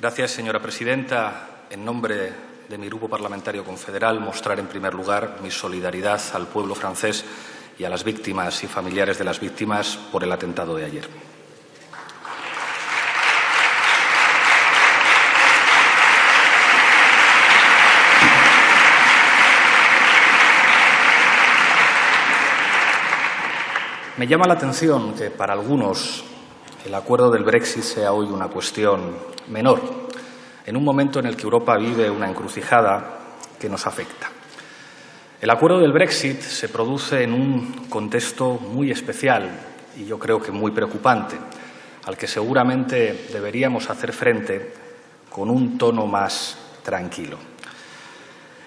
Gracias, señora presidenta. En nombre de mi Grupo Parlamentario Confederal, mostrar en primer lugar mi solidaridad al pueblo francés y a las víctimas y familiares de las víctimas por el atentado de ayer. Me llama la atención que para algunos el acuerdo del Brexit sea hoy una cuestión menor, en un momento en el que Europa vive una encrucijada que nos afecta. El acuerdo del Brexit se produce en un contexto muy especial y yo creo que muy preocupante, al que seguramente deberíamos hacer frente con un tono más tranquilo.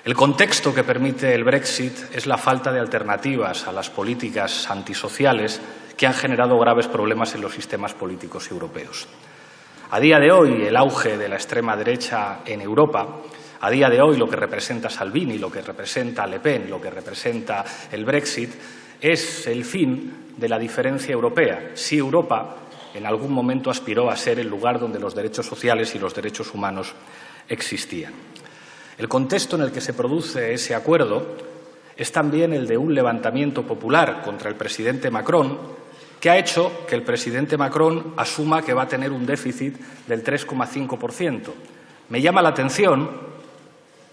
El contexto que permite el Brexit es la falta de alternativas a las políticas antisociales que han generado graves problemas en los sistemas políticos europeos. A día de hoy, el auge de la extrema derecha en Europa, a día de hoy lo que representa Salvini, lo que representa Le Pen, lo que representa el Brexit, es el fin de la diferencia europea. Si Europa en algún momento aspiró a ser el lugar donde los derechos sociales y los derechos humanos existían. El contexto en el que se produce ese acuerdo es también el de un levantamiento popular contra el presidente Macron, que ha hecho que el presidente Macron asuma que va a tener un déficit del 3,5%. Me llama la atención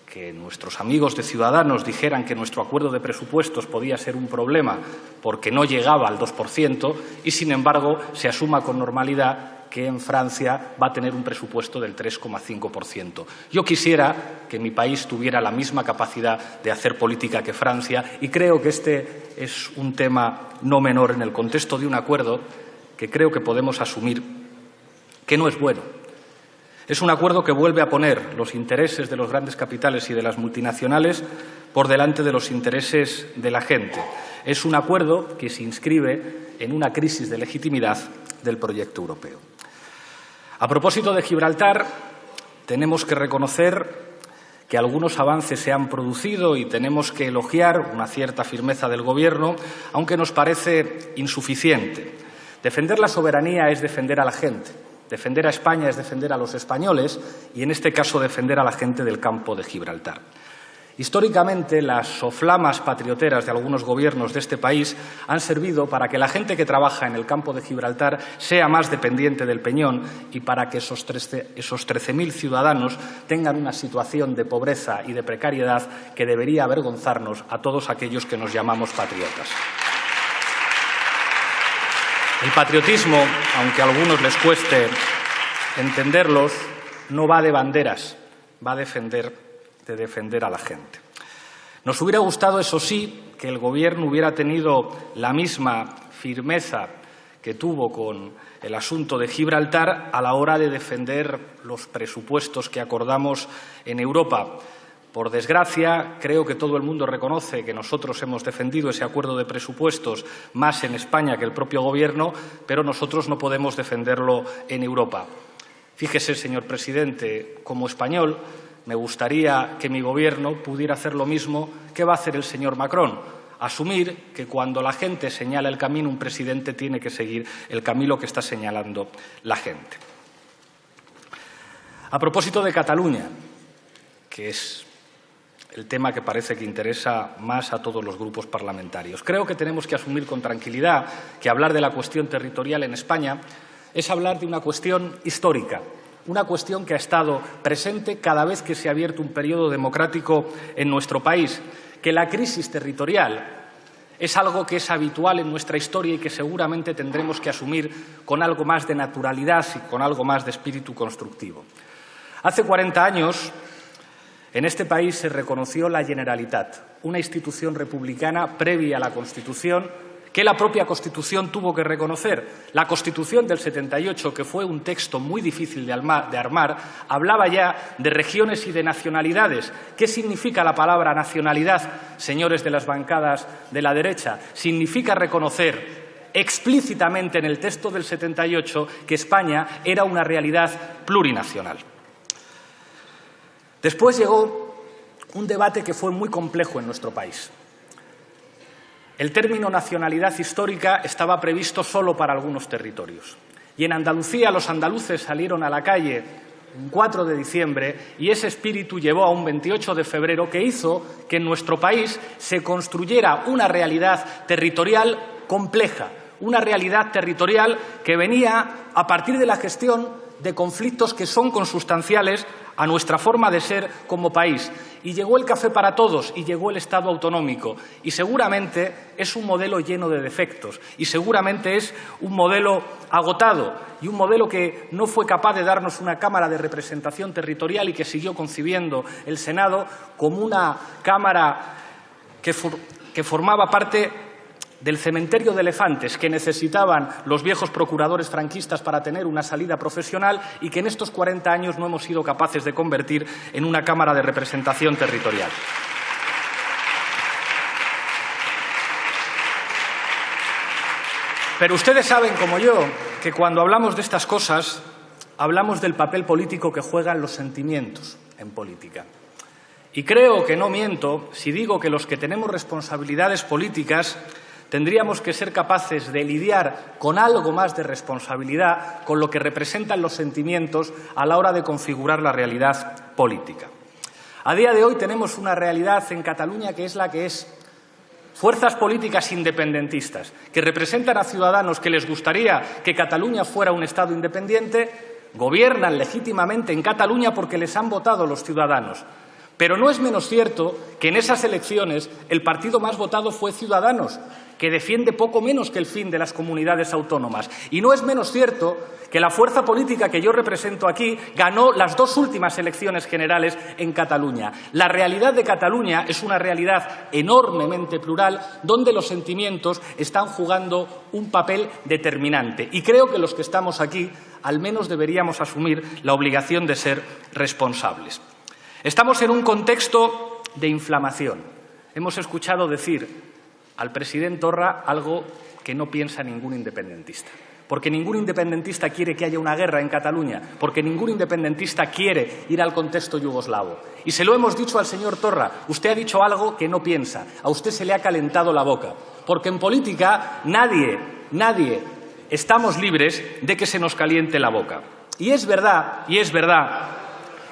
que nuestros amigos de Ciudadanos dijeran que nuestro acuerdo de presupuestos podía ser un problema porque no llegaba al 2% y, sin embargo, se asuma con normalidad que en Francia va a tener un presupuesto del 3,5%. Yo quisiera que mi país tuviera la misma capacidad de hacer política que Francia y creo que este es un tema no menor en el contexto de un acuerdo que creo que podemos asumir que no es bueno. Es un acuerdo que vuelve a poner los intereses de los grandes capitales y de las multinacionales por delante de los intereses de la gente. Es un acuerdo que se inscribe en una crisis de legitimidad del proyecto europeo. A propósito de Gibraltar, tenemos que reconocer que algunos avances se han producido y tenemos que elogiar una cierta firmeza del Gobierno, aunque nos parece insuficiente. Defender la soberanía es defender a la gente, defender a España es defender a los españoles y, en este caso, defender a la gente del campo de Gibraltar. Históricamente, las soflamas patrioteras de algunos gobiernos de este país han servido para que la gente que trabaja en el campo de Gibraltar sea más dependiente del peñón y para que esos 13.000 ciudadanos tengan una situación de pobreza y de precariedad que debería avergonzarnos a todos aquellos que nos llamamos patriotas. El patriotismo, aunque a algunos les cueste entenderlos, no va de banderas, va a defender de defender a la gente. Nos hubiera gustado, eso sí, que el Gobierno hubiera tenido la misma firmeza que tuvo con el asunto de Gibraltar a la hora de defender los presupuestos que acordamos en Europa. Por desgracia, creo que todo el mundo reconoce que nosotros hemos defendido ese acuerdo de presupuestos más en España que el propio Gobierno, pero nosotros no podemos defenderlo en Europa. Fíjese, señor presidente, como español, me gustaría que mi Gobierno pudiera hacer lo mismo que va a hacer el señor Macron, asumir que cuando la gente señala el camino, un presidente tiene que seguir el camino que está señalando la gente. A propósito de Cataluña, que es el tema que parece que interesa más a todos los grupos parlamentarios. Creo que tenemos que asumir con tranquilidad que hablar de la cuestión territorial en España es hablar de una cuestión histórica, una cuestión que ha estado presente cada vez que se ha abierto un periodo democrático en nuestro país, que la crisis territorial es algo que es habitual en nuestra historia y que seguramente tendremos que asumir con algo más de naturalidad y con algo más de espíritu constructivo. Hace 40 años, en este país se reconoció la Generalitat, una institución republicana previa a la Constitución que la propia Constitución tuvo que reconocer. La Constitución del 78, que fue un texto muy difícil de, armar, hablaba ya de regiones y de nacionalidades. ¿Qué significa la palabra nacionalidad, señores de las bancadas de la derecha? Significa reconocer explícitamente en el texto del 78 que España era una realidad plurinacional. Después llegó un debate que fue muy complejo en nuestro país. El término nacionalidad histórica estaba previsto solo para algunos territorios. Y en Andalucía los andaluces salieron a la calle un 4 de diciembre, y ese espíritu llevó a un 28 de febrero que hizo que en nuestro país se construyera una realidad territorial compleja, una realidad territorial que venía a partir de la gestión de conflictos que son consustanciales a nuestra forma de ser como país. Y llegó el café para todos y llegó el Estado autonómico. Y seguramente es un modelo lleno de defectos y seguramente es un modelo agotado y un modelo que no fue capaz de darnos una Cámara de representación territorial y que siguió concibiendo el Senado como una Cámara que, formaba parte del cementerio de elefantes que necesitaban los viejos procuradores franquistas para tener una salida profesional y que en estos 40 años no hemos sido capaces de convertir en una Cámara de representación territorial. Pero ustedes saben, como yo, que cuando hablamos de estas cosas, hablamos del papel político que juegan los sentimientos en política. Y creo que no miento si digo que los que tenemos responsabilidades políticas tendríamos que ser capaces de lidiar con algo más de responsabilidad con lo que representan los sentimientos a la hora de configurar la realidad política. A día de hoy tenemos una realidad en Cataluña que es la que es. Fuerzas políticas independentistas que representan a ciudadanos que les gustaría que Cataluña fuera un Estado independiente gobiernan legítimamente en Cataluña porque les han votado los ciudadanos. Pero no es menos cierto que en esas elecciones el partido más votado fue Ciudadanos, que defiende poco menos que el fin de las comunidades autónomas. Y no es menos cierto que la fuerza política que yo represento aquí ganó las dos últimas elecciones generales en Cataluña. La realidad de Cataluña es una realidad enormemente plural donde los sentimientos están jugando un papel determinante. Y creo que los que estamos aquí al menos deberíamos asumir la obligación de ser responsables. Estamos en un contexto de inflamación. Hemos escuchado decir al presidente Torra algo que no piensa ningún independentista. Porque ningún independentista quiere que haya una guerra en Cataluña, porque ningún independentista quiere ir al contexto yugoslavo. Y se lo hemos dicho al señor Torra, usted ha dicho algo que no piensa, a usted se le ha calentado la boca. Porque en política nadie, nadie estamos libres de que se nos caliente la boca. Y es verdad, y es verdad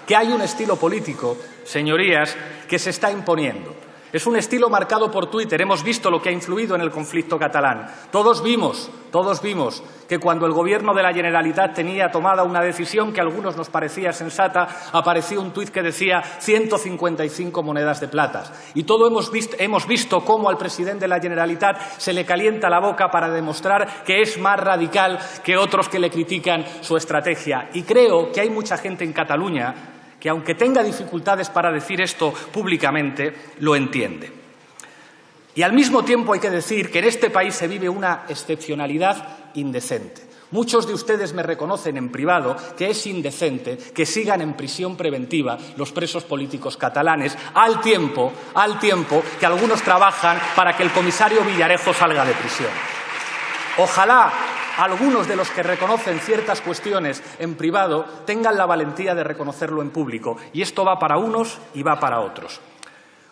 que hay un estilo político, señorías, que se está imponiendo. Es un estilo marcado por Twitter. Hemos visto lo que ha influido en el conflicto catalán. Todos vimos, todos vimos que cuando el gobierno de la Generalitat tenía tomada una decisión que a algunos nos parecía sensata, apareció un tuit que decía 155 monedas de plata. Y todos hemos visto, hemos visto cómo al presidente de la Generalitat se le calienta la boca para demostrar que es más radical que otros que le critican su estrategia. Y creo que hay mucha gente en Cataluña que aunque tenga dificultades para decir esto públicamente, lo entiende. Y al mismo tiempo hay que decir que en este país se vive una excepcionalidad indecente. Muchos de ustedes me reconocen en privado que es indecente que sigan en prisión preventiva los presos políticos catalanes al tiempo, al tiempo que algunos trabajan para que el comisario Villarejo salga de prisión. Ojalá algunos de los que reconocen ciertas cuestiones en privado tengan la valentía de reconocerlo en público. Y esto va para unos y va para otros.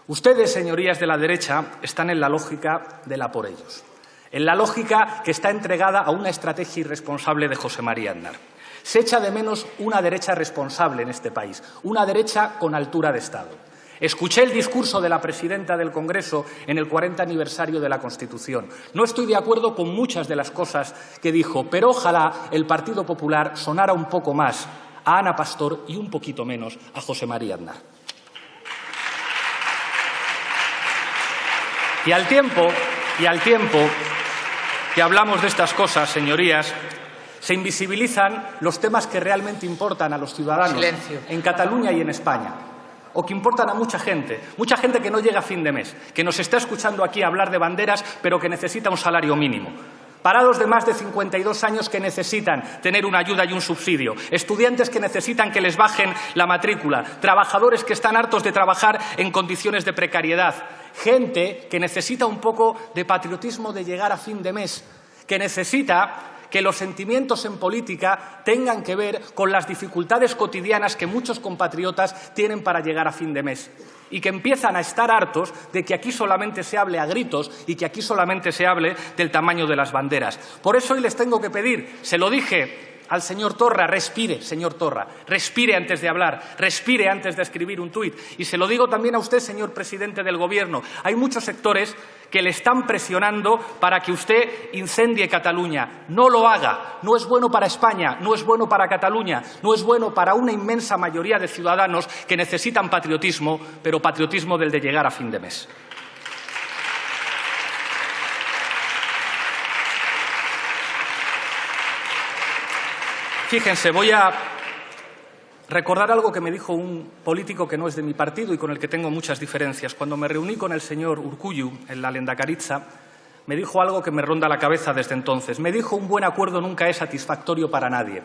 Ustedes, señorías de la derecha, están en la lógica de la por ellos, en la lógica que está entregada a una estrategia irresponsable de José María Aznar. Se echa de menos una derecha responsable en este país, una derecha con altura de Estado. Escuché el discurso de la presidenta del Congreso en el 40 aniversario de la Constitución. No estoy de acuerdo con muchas de las cosas que dijo, pero ojalá el Partido Popular sonara un poco más a Ana Pastor y un poquito menos a José María Aznar. Y al tiempo, y al tiempo que hablamos de estas cosas, señorías, se invisibilizan los temas que realmente importan a los ciudadanos en Cataluña y en España o que importan a mucha gente, mucha gente que no llega a fin de mes, que nos está escuchando aquí hablar de banderas, pero que necesita un salario mínimo. Parados de más de 52 años que necesitan tener una ayuda y un subsidio, estudiantes que necesitan que les bajen la matrícula, trabajadores que están hartos de trabajar en condiciones de precariedad, gente que necesita un poco de patriotismo de llegar a fin de mes, que necesita que los sentimientos en política tengan que ver con las dificultades cotidianas que muchos compatriotas tienen para llegar a fin de mes y que empiezan a estar hartos de que aquí solamente se hable a gritos y que aquí solamente se hable del tamaño de las banderas. Por eso hoy les tengo que pedir, se lo dije al señor Torra, respire, señor Torra, respire antes de hablar, respire antes de escribir un tuit. Y se lo digo también a usted, señor presidente del Gobierno. Hay muchos sectores que le están presionando para que usted incendie Cataluña. No lo haga. No es bueno para España, no es bueno para Cataluña, no es bueno para una inmensa mayoría de ciudadanos que necesitan patriotismo, pero patriotismo del de llegar a fin de mes. Fíjense, voy a recordar algo que me dijo un político que no es de mi partido y con el que tengo muchas diferencias. Cuando me reuní con el señor Urcuyu en la Lendakaritza, me dijo algo que me ronda la cabeza desde entonces. Me dijo un buen acuerdo nunca es satisfactorio para nadie.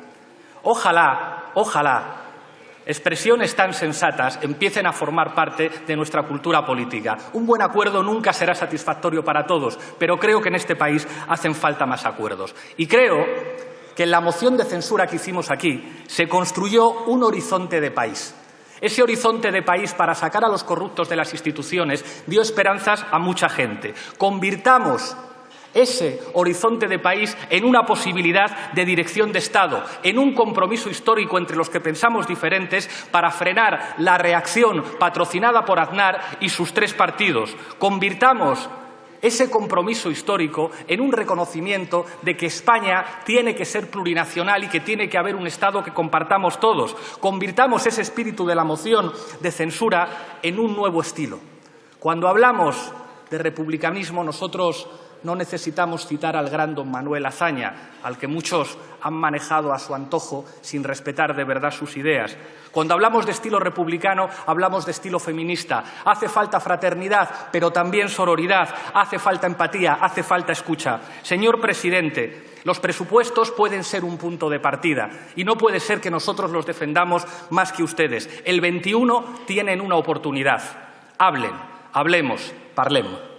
Ojalá, ojalá, expresiones tan sensatas empiecen a formar parte de nuestra cultura política. Un buen acuerdo nunca será satisfactorio para todos, pero creo que en este país hacen falta más acuerdos. Y creo que en la moción de censura que hicimos aquí se construyó un horizonte de país. Ese horizonte de país para sacar a los corruptos de las instituciones dio esperanzas a mucha gente. Convirtamos ese horizonte de país en una posibilidad de dirección de Estado, en un compromiso histórico entre los que pensamos diferentes para frenar la reacción patrocinada por Aznar y sus tres partidos. Convirtamos ese compromiso histórico en un reconocimiento de que España tiene que ser plurinacional y que tiene que haber un Estado que compartamos todos. Convirtamos ese espíritu de la moción de censura en un nuevo estilo. Cuando hablamos de republicanismo, nosotros no necesitamos citar al gran don Manuel Azaña, al que muchos han manejado a su antojo sin respetar de verdad sus ideas. Cuando hablamos de estilo republicano, hablamos de estilo feminista. Hace falta fraternidad, pero también sororidad. Hace falta empatía, hace falta escucha. Señor presidente, los presupuestos pueden ser un punto de partida y no puede ser que nosotros los defendamos más que ustedes. El 21 tienen una oportunidad. Hablen, hablemos, parlemos.